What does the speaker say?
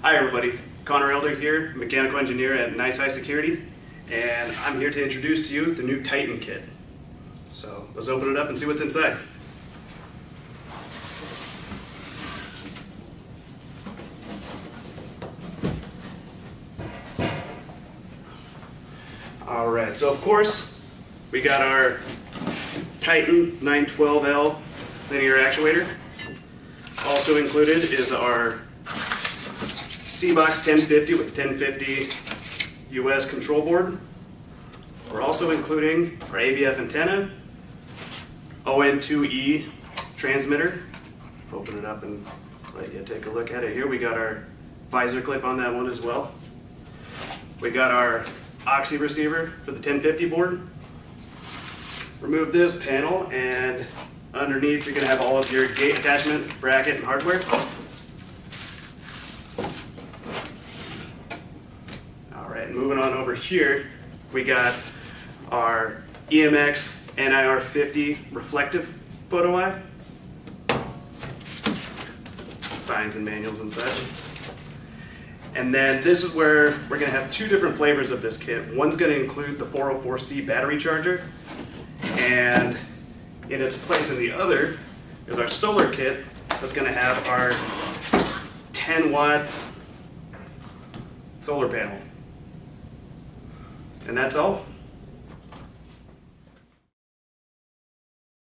Hi everybody, Connor Elder here, mechanical engineer at Nice High Security, and I'm here to introduce to you the new Titan kit. So let's open it up and see what's inside. All right, so of course, we got our Titan 912L linear actuator. Also included is our C-Box 1050 with 1050 US control board. We're also including our ABF antenna, ON2E transmitter. Open it up and let you take a look at it here. We got our visor clip on that one as well. We got our OXI receiver for the 1050 board. Remove this panel and underneath you're going to have all of your gate attachment, bracket, and hardware. All moving on over here, we got our EMX NIR50 reflective photo eye. Signs and manuals and such. And then this is where we're gonna have two different flavors of this kit. One's gonna include the 404C battery charger, and in its place in the other is our solar kit that's gonna have our 10 watt solar panel. And that's all.